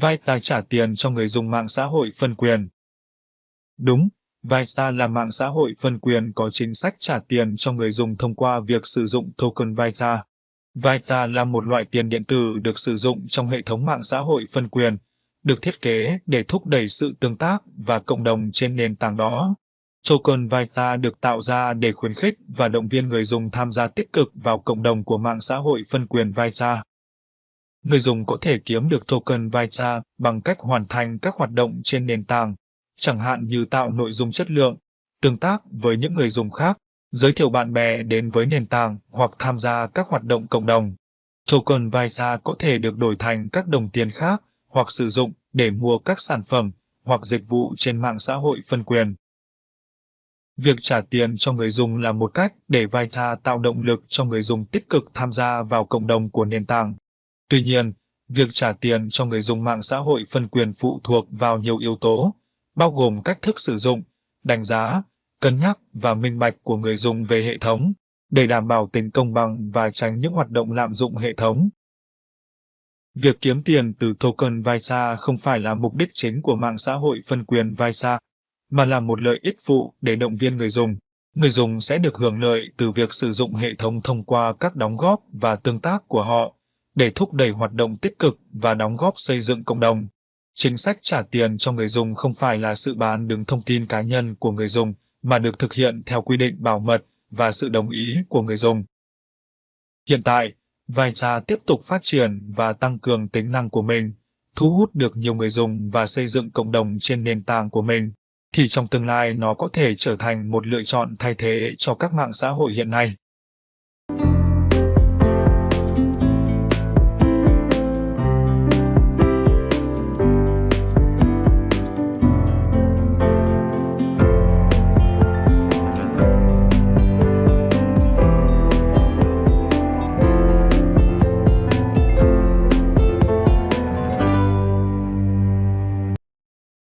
Vita trả tiền cho người dùng mạng xã hội phân quyền. Đúng, Vita là mạng xã hội phân quyền có chính sách trả tiền cho người dùng thông qua việc sử dụng token Vita. Vita là một loại tiền điện tử được sử dụng trong hệ thống mạng xã hội phân quyền, được thiết kế để thúc đẩy sự tương tác và cộng đồng trên nền tảng đó. Token Vita được tạo ra để khuyến khích và động viên người dùng tham gia tích cực vào cộng đồng của mạng xã hội phân quyền Vita. Người dùng có thể kiếm được token Vita bằng cách hoàn thành các hoạt động trên nền tảng, chẳng hạn như tạo nội dung chất lượng, tương tác với những người dùng khác, giới thiệu bạn bè đến với nền tảng hoặc tham gia các hoạt động cộng đồng. Token Vita có thể được đổi thành các đồng tiền khác hoặc sử dụng để mua các sản phẩm hoặc dịch vụ trên mạng xã hội phân quyền. Việc trả tiền cho người dùng là một cách để Vita tạo động lực cho người dùng tích cực tham gia vào cộng đồng của nền tảng. Tuy nhiên, việc trả tiền cho người dùng mạng xã hội phân quyền phụ thuộc vào nhiều yếu tố, bao gồm cách thức sử dụng, đánh giá, cân nhắc và minh bạch của người dùng về hệ thống, để đảm bảo tính công bằng và tránh những hoạt động lạm dụng hệ thống. Việc kiếm tiền từ token Visa không phải là mục đích chính của mạng xã hội phân quyền Visa, mà là một lợi ích phụ để động viên người dùng. Người dùng sẽ được hưởng lợi từ việc sử dụng hệ thống thông qua các đóng góp và tương tác của họ để thúc đẩy hoạt động tích cực và đóng góp xây dựng cộng đồng. Chính sách trả tiền cho người dùng không phải là sự bán đứng thông tin cá nhân của người dùng, mà được thực hiện theo quy định bảo mật và sự đồng ý của người dùng. Hiện tại, Vita tiếp tục phát triển và tăng cường tính năng của mình, thu hút được nhiều người dùng và xây dựng cộng đồng trên nền tảng của mình, thì trong tương lai nó có thể trở thành một lựa chọn thay thế cho các mạng xã hội hiện nay.